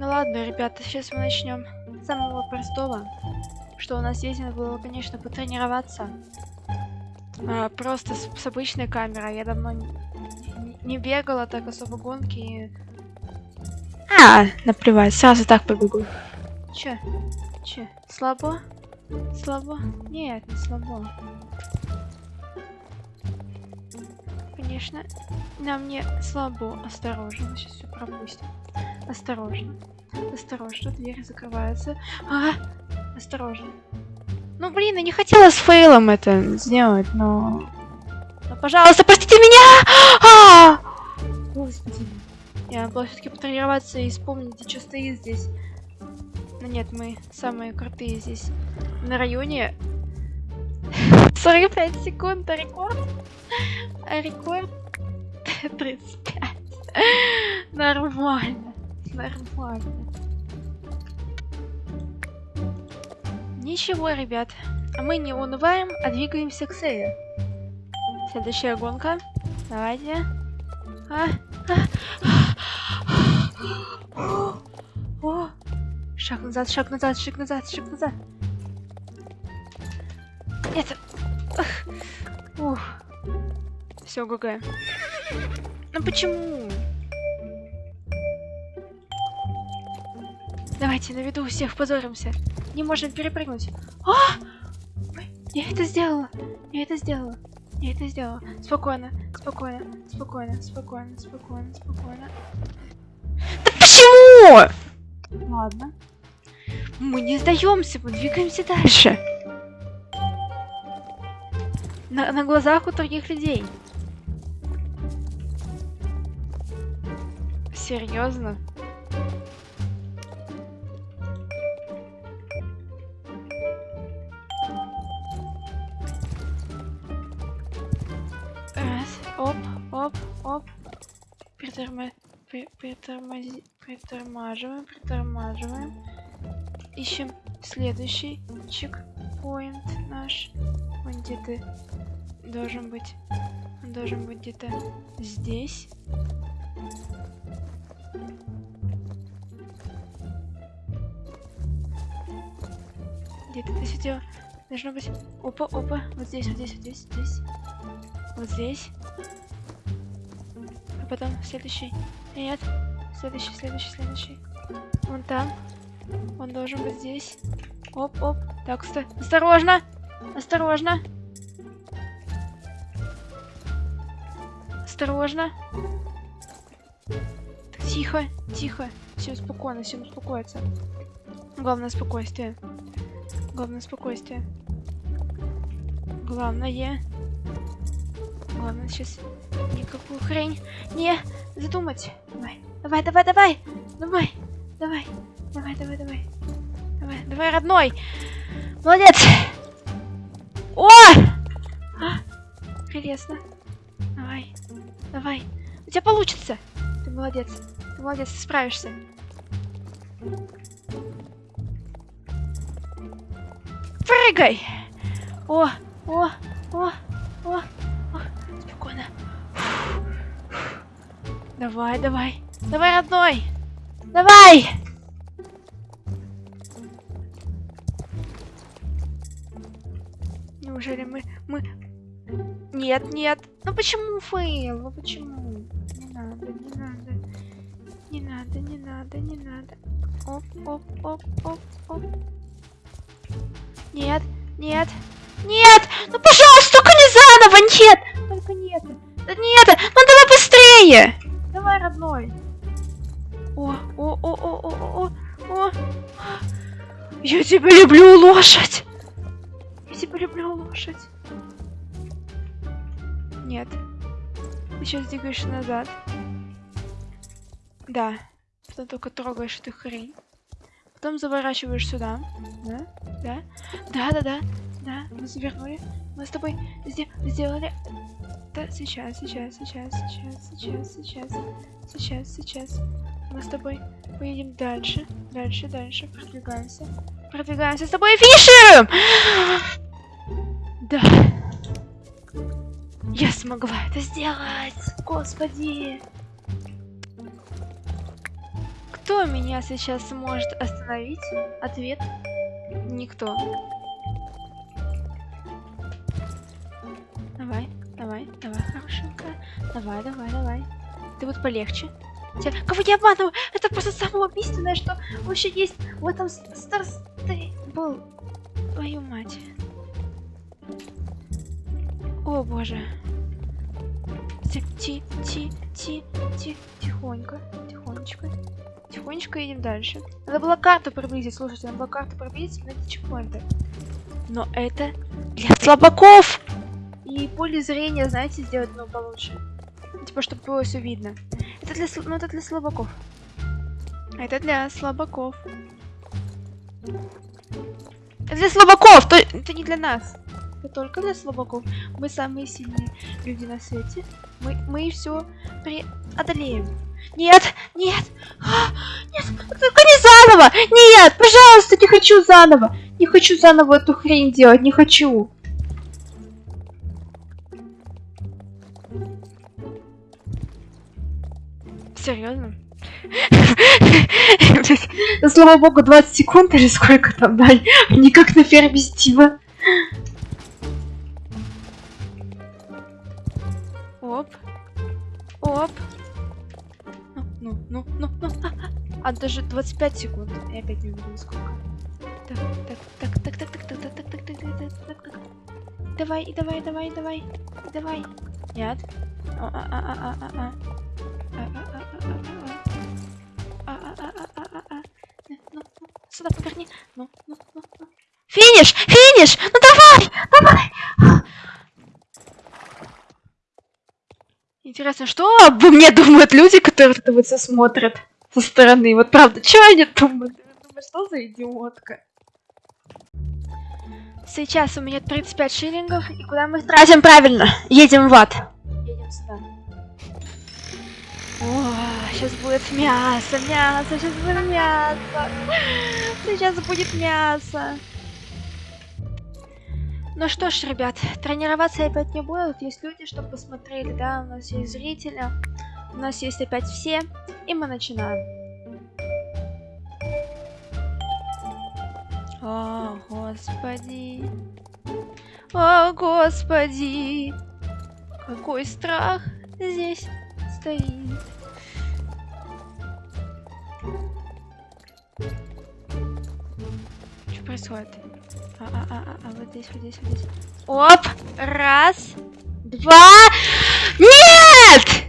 Ну ладно, ребята, сейчас мы начнем с самого простого. Что у нас есть, надо было, конечно, потренироваться. А, просто с, с обычной камерой. Я давно не, не- не бегала так особо гонки. и- А, наплевать, сразу так побегу. Че? Че? Слабо? Слабо? Нет, не слабо. Конечно, нам не слабо. Осторожно, сейчас все пропустим. Осторожно. Осторожно, дверь закрывается. А, осторожно. Ну, блин, я не хотела с фейлом это сделать, но... Ну, пожалуйста, простите меня! А! Господи. Я было все-таки потренироваться и вспомнить, что стоит здесь. Но нет, мы самые крутые здесь на районе. 45 секунд, а рекорд? А рекорд 35. Нормально. Нормально. Ничего, ребят. А мы не унываем, а двигаемся к цели. Следующая гонка. Давайте. А, а. О, шаг назад, шаг назад, шаг назад, шаг назад. Нет. Ух. Все, ГГ. Ну почему? Давайте на виду у всех позоримся. Не можем перепрыгнуть. А! Ой, Я это сделала. Я это сделала. Я это сделала. Спокойно, спокойно, спокойно, спокойно, спокойно, спокойно. Да почему? Ладно. Мы не сдаемся, мы двигаемся дальше. На, на глазах у других людей. Серьезно? Оп, оп, оп. Приторма... при- Притормаживаем, притормаживаем. Ищем следующий чекпоинт наш. Он где-то должен быть. Он должен быть где-то здесь. Где-то ты сидел. Должно быть. Опа, опа. Вот здесь, вот здесь, вот здесь, здесь. Вот здесь. Потом следующий. Нет. Следующий, следующий, следующий. Вон там. Он должен быть здесь. Оп, оп. Так, стой. Осторожно! Осторожно! Осторожно! Тихо, тихо. Все спокойно, все успокоится. Главное спокойствие. Главное спокойствие. Главное. Главное сейчас никакую хрень не задумать. Давай, давай, давай, давай, давай, давай, давай, давай, давай, давай, давай, родной. Молодец. О! А, прелестно. Давай, давай. У тебя получится. Ты молодец. Ты молодец, ты справишься. Прыгай! О, о, о, о, о. Спокойно. Давай, давай. Давай, родной. Давай! Неужели мы... мы... Нет, нет. Ну почему fail? Ну почему? Не надо, не надо. Не надо, не надо, не надо. Оп, оп, оп, оп, оп. Нет, нет, нет! Ну, пожалуйста, только не заново! Нет! Только нет! Да нет! Ну, давай быстрее! Давай, родной! О, о, о, о, о, о, о! Я тебя люблю, лошадь! Я тебя люблю, лошадь! Нет. Ты сейчас двигаешься назад. Да. Потом только трогаешь эту хрень. Потом заворачиваешь сюда. Да? Да? Да, да, да. Да, мы завернули. Мы с тобой сде- сделали... Да, сейчас, сейчас, сейчас, сейчас, сейчас, сейчас, сейчас, сейчас. Мы с тобой поедем дальше, дальше, дальше. Продвигаемся. Продвигаемся с тобой и! Да. Я смогла это сделать! Господи! Кто меня сейчас сможет остановить? Ответ. Никто. Давай, хорошенькая. Давай, давай, давай. Ты вот полегче. Тебя... Кого я обманываю? Это просто самое убийственное, что вообще есть в этом Старс был. Твою мать. О боже. Ти, ти, ти, ти, ти, тихонько, тихонечко. Тихонечко идем дальше. Надо было карту приблизить, слушайте, надо было карту приблизить эти чекпоинты. Но это для слабаков! И поле зрения, знаете, сделать ну, получше. Типа, чтобы было все видно. Это для, ну, это для слабаков. Это для слабаков. Это для слабаков! То, это не для нас. Это только для слабаков. Мы самые сильные люди на свете. Мы, мы все преодолеем. Нет, нет, а, нет, только не заново! Нет, пожалуйста, не хочу заново! Не хочу заново эту хрень делать, не хочу. Серьезно? Слава богу, 20 секунд или сколько там дали? Не как на ферме Стива. Оп. Оп. Ну, ну, ну, ну. А даже 25 секунд. Я опять не увидела сколько. Так, так, так, так, так, так, так, так, так, так, так, так, так, так. Давай, давай, давай, давай, давай. Нет. А, а, а, а, а, а. Сюда поверни. Ну, ну, ну, ну. Финиш! Финиш! Ну давай! Давай! Интересно, что обо мне думают люди, которые это вот все смотрят со стороны? Вот правда, что они думают? Думаю, что за идиотка? Сейчас у меня 35 шиллингов, и куда мы тратим правильно? Едем в ад. Едем сюда. О, сейчас будет мясо, мясо, сейчас будет мясо. Сейчас будет мясо. Ну что ж, ребят, тренироваться опять не буду. Есть люди, чтобы посмотрели, да, у нас есть зрители. У нас есть опять все. И мы начинаем. О, господи. О, господи. Какой страх здесь стоит. Происходит? А, а, а, а, а, вот здесь, вот здесь, вот здесь. Оп! Раз, два. Нет!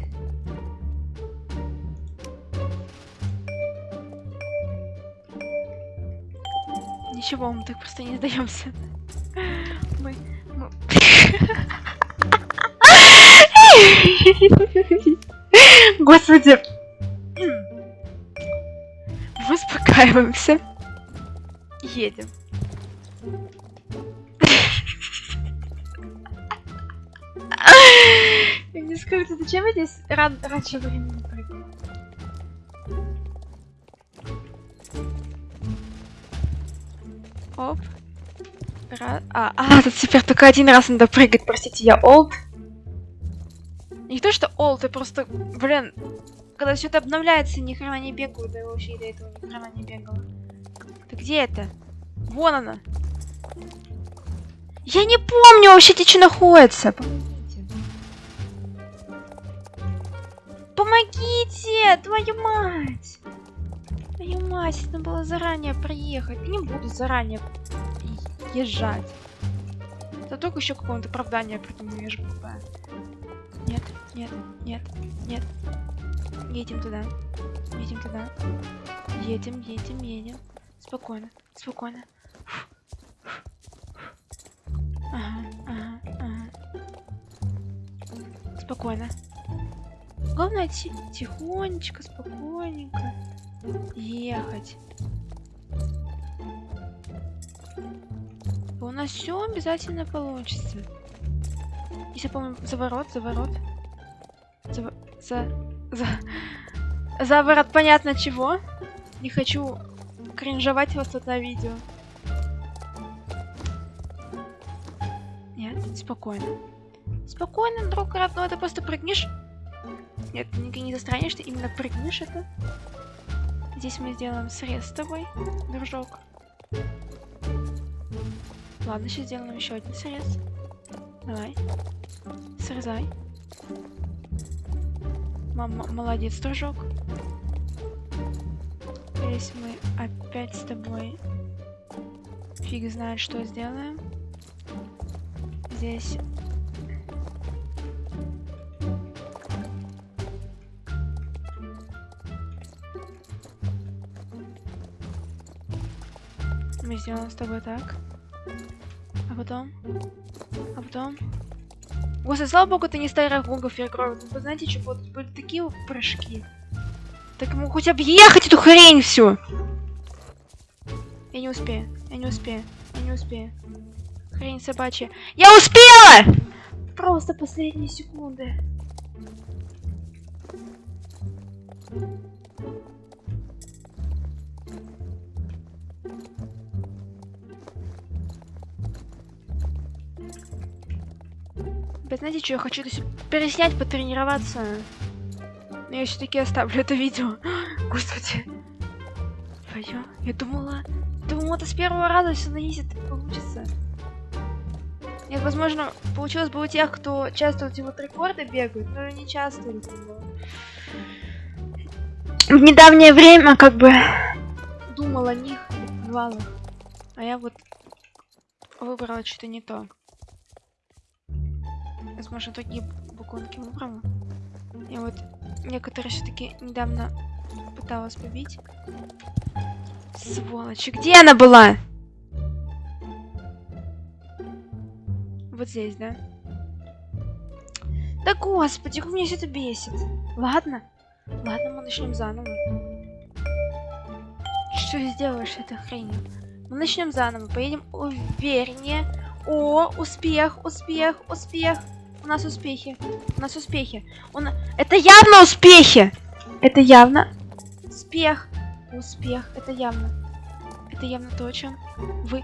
Ничего, мы так просто не сдаемся. Мы, мы... Господи. Успокаиваемся. Едем. Не скажите, зачем я здесь ран раньше времени прыгаю? Оп. Ра а, а, тут теперь только один раз надо прыгать, простите, я олд. Не то, что олд, ты просто, блин, когда все это обновляется, ни хрена не бегаю, да вообще до этого ни хрена не бегала. Ты где это? Вон она. Я не помню вообще, где что находится. Помогите. Твою мать. Твою мать, надо было заранее приехать. Не буду заранее езжать. Да только еще какое-то оправдание придумаю, я же глупая. Нет, нет, нет, нет. Едем туда. Едем туда. Едем, едем, едем. Спокойно, спокойно. Ага, ага, ага. Спокойно. Главное тихонечко, спокойненько ехать. У нас все обязательно получится. Если помню, заворот, заворот. За, за, за, заворот понятно чего. Не хочу кринжовать вас на видео. Нет, спокойно. Спокойно, друг родной, ты просто прыгнешь. Нет, ты не, не ты именно прыгнешь это. Здесь мы сделаем срез с тобой, дружок. Ладно, сейчас сделаем еще один срез. Давай. Срезай. Мама, молодец, дружок. Здесь мы опять с тобой фиг знает, что сделаем. Здесь мы сделаем с тобой так. А потом... А потом... Господи, слава богу, это не старая гонка Феркров. Вы знаете, что вот были такие прыжки. Так ему хоть объехать эту хрень всю. Я не успею, я не успею, я не успею. Хрень собачья. Я успела! Просто последние секунды. Вы знаете, что я хочу переснять, потренироваться. Но я все-таки оставлю это видео. Господи. Твою, я думала... Думала, это с первого раза все и получится. Нет, возможно, получилось бы у тех, кто часто эти вот рекорды бегают, но не часто. В недавнее время как бы думал о них, бывало. А я вот выбрала что-то не то. Возможно, такие буконки выбрала. Я вот некоторые все-таки недавно пыталась побить. Сволочь, где она была? Вот здесь, да? Да господи, как меня все это бесит. Ладно. Ладно, мы начнем заново. Что сделаешь этой хренью? Мы начнем заново, поедем увереннее. О, успех, успех, успех. У нас успехи. У нас успехи. Он... Это явно успехи! Это явно успех. Успех. Это явно. Это явно то, о чем вы...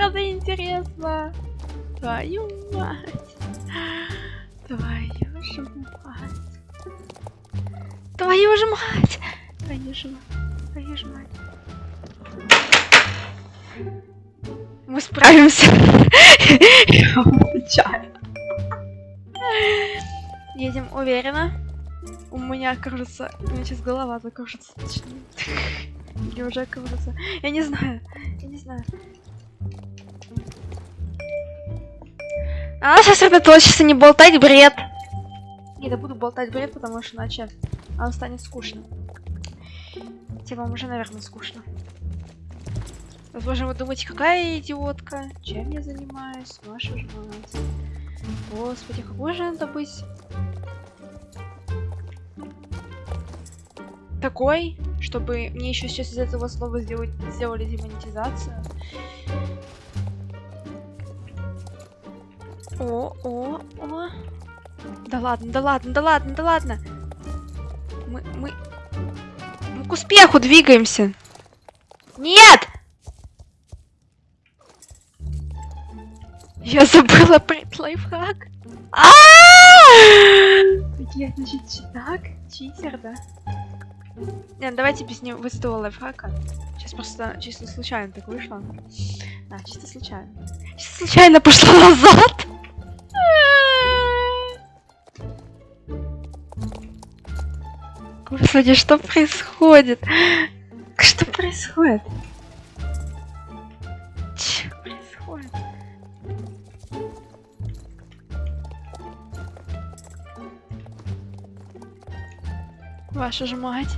стороны интересно. Твою мать. Твою же мать. Твою же мать. Твою же мать. Твою же мать. Мы справимся. Я отвечаю. Едем уверенно. У меня, кажется, у меня сейчас голова закружится. точнее. Или уже кажется. Я не знаю. Я не знаю. А сосредоточиться, не болтать бред. Не, да буду болтать бред, потому что иначе оно станет скучно. Хотя вам уже, наверное, скучно. Возможно, вы думаете, какая я идиотка? Чем я занимаюсь? Ваша ж мать. Господи, какой же надо быть? Такой, чтобы мне еще сейчас из этого слова сделать, сделали демонетизацию. О, о, о. Да ладно, да ладно, да ладно, да ладно. Мы, мы, мы к успеху двигаемся. Нет! Я забыла про лайфхак. А! Я, значит, так, читер, да? Нет, давайте без него этого лайфхака. Сейчас просто чисто случайно так вышло. Да, чисто случайно. Чисто случайно пошла назад. Господи, что происходит? Что происходит? Что происходит? Ваша же мать.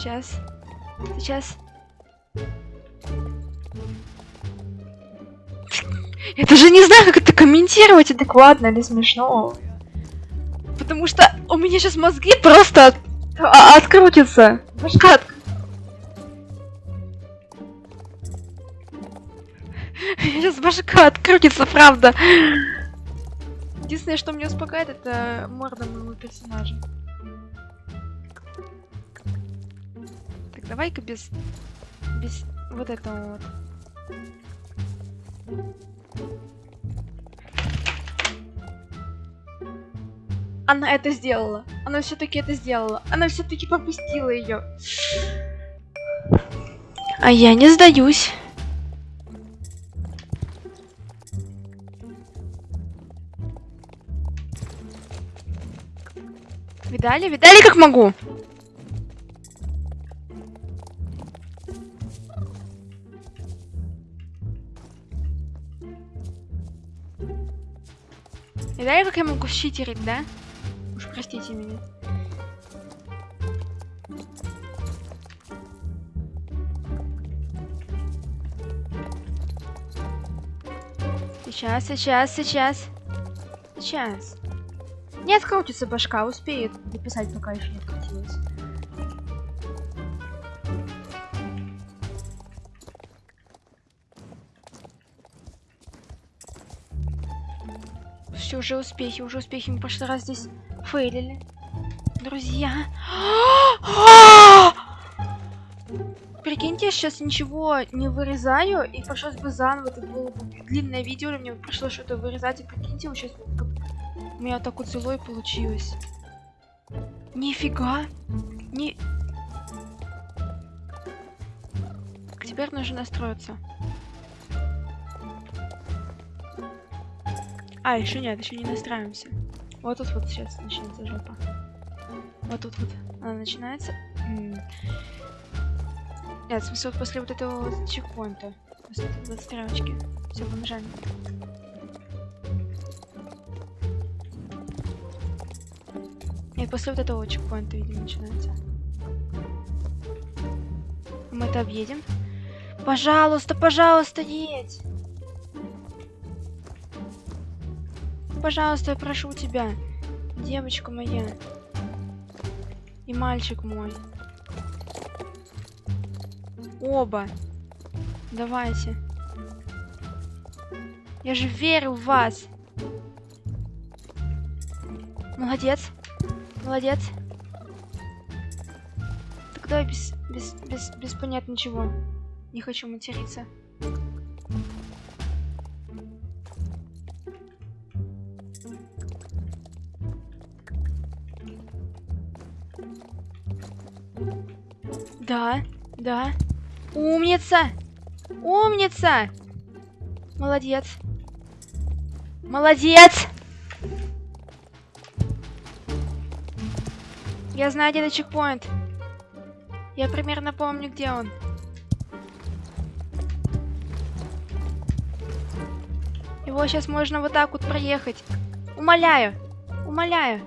Сейчас. Сейчас. Я даже не знаю, как это комментировать, адекватно или смешно. Потому что у меня сейчас мозги просто от- а- открутятся. Башка от- Сейчас башка открутится, правда. Единственное, что меня успокаивает, это морда моего персонажа. Давай-ка без... Без вот этого вот. Она это сделала. Она все-таки это сделала. Она все-таки пропустила ее. А я не сдаюсь. Видали? Видали, как могу? Видали, как я могу щитерить, да? Уж простите меня. Сейчас, сейчас, сейчас. Сейчас. Не открутится башка, успеет написать, пока еще уже успехи, уже успехи. Мы прошлый раз здесь фейлили. Друзья. Прикиньте, я сейчас ничего не вырезаю, и пришлось бы заново, это было бы длинное видео, мне пришлось что-то вырезать, и прикиньте, вот сейчас у меня так вот злой получилось. Нифига. Не... Теперь нужно настроиться. А, еще нет, еще не настраиваемся. Вот тут вот сейчас начнется жопа. Вот тут вот она начинается. Нет, смысл после вот этого чекпоинта. После этой вот стрелочки. Все, побежали. Нет, после вот этого чекпоинта, видимо, начинается. Мы это объедем. Пожалуйста, пожалуйста, едь! Пожалуйста, я прошу тебя. Девочка моя. И мальчик мой. Оба. Давайте. Я же верю в вас. Молодец. Молодец. Давай без, без, без, без понятно чего. Не хочу материться. Да. Умница! Умница! Молодец. Молодец! Я знаю, где этот чекпоинт. Я примерно помню, где он. Его сейчас можно вот так вот проехать. Умоляю. Умоляю.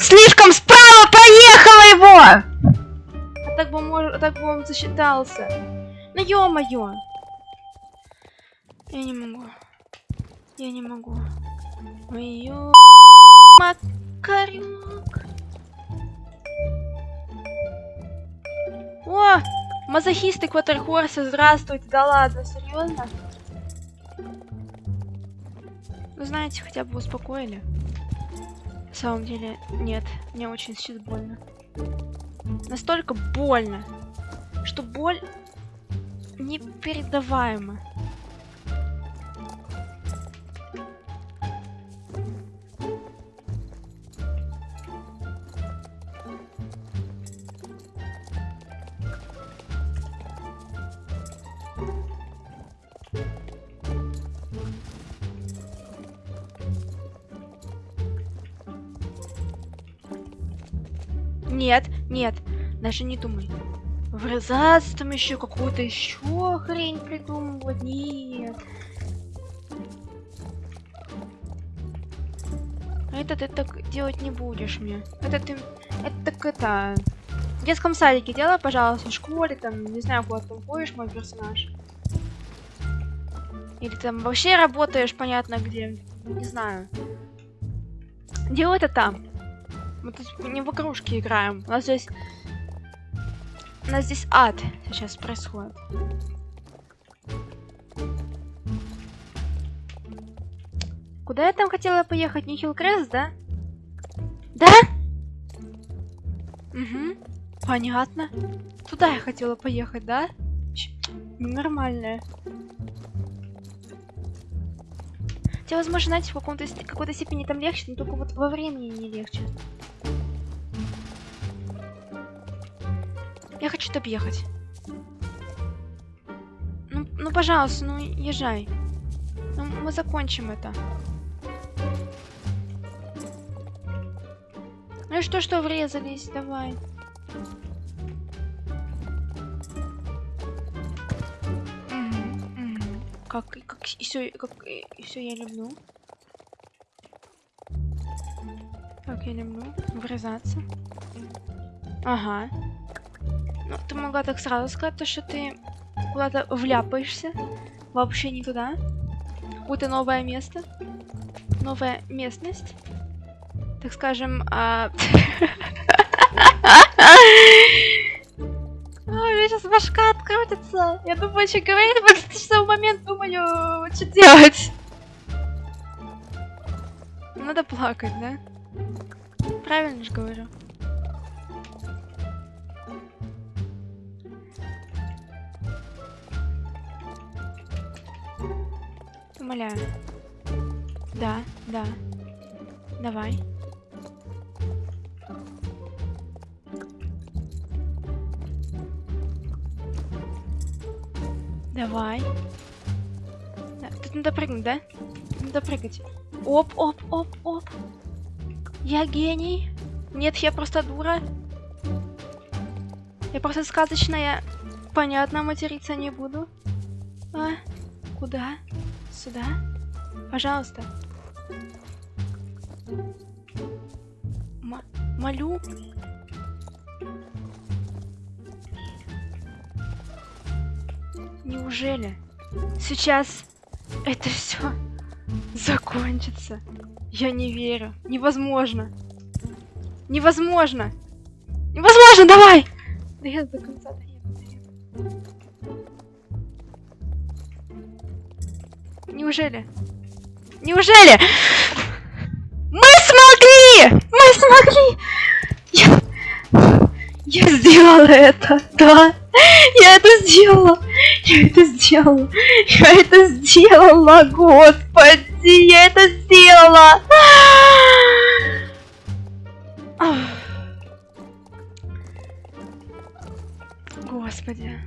Слишком справа проехала его! Так бы, мож... так бы он засчитался. Ну ё-моё. Я не могу. Я не могу. Ой, ё... О! Мазохисты Кватерхорса, здравствуйте. Да ладно, серьезно? Ну, знаете, хотя бы успокоили. На самом деле, нет. Мне очень сейчас больно. Настолько больно, что боль непередаваема. Даже не думай. Врезаться там еще какую-то еще хрень придумывать. Нет. Это ты так делать не будешь мне. Это ты... Это так это... В детском садике делай, пожалуйста, в школе, там, не знаю, куда ты ходишь, мой персонаж. Или там вообще работаешь, понятно, где. Не знаю. Делай это там. Мы тут не в игрушки играем. У нас здесь... У нас здесь ад сейчас происходит. Куда я там хотела поехать? Не Хиллкрест, да? Да? Угу. Понятно. Туда я хотела поехать, да? Ненормальная. Хотя, возможно, знаете, в какой-то степени там легче, но только вот во времени не легче. Хочу объехать. Ну, ну, пожалуйста, ну, езжай. Ну, мы закончим это. Ну и что, что врезались? Давай. Как, как и все, как и все я люблю. Как я люблю врезаться. Ага. Ну, ты могла так сразу сказать, то, что ты куда-то вляпаешься. Вообще не туда. Какое-то новое место. Новая местность. Так скажем, а... У меня сейчас башка открутится. Я думаю, что говорить, потому что в момент думаю, что делать. Надо плакать, да? Правильно же говорю. Умоляю. Да, да. Давай. Давай. Да, тут надо прыгнуть, да? Надо прыгать. Оп, оп, оп, оп. Я гений. Нет, я просто дура. Я просто сказочная. Понятно, материться не буду. А, куда? Сюда? Пожалуйста. М молю. Неужели сейчас это все закончится? Я не верю. Невозможно. Невозможно. Невозможно, давай! Да я до конца доеду, Неужели? Неужели? Мы смогли! Мы смогли! Я, я сделала это, да! Я это сделала! Я это сделала! Я это сделала, господи! Я это сделала! Господи.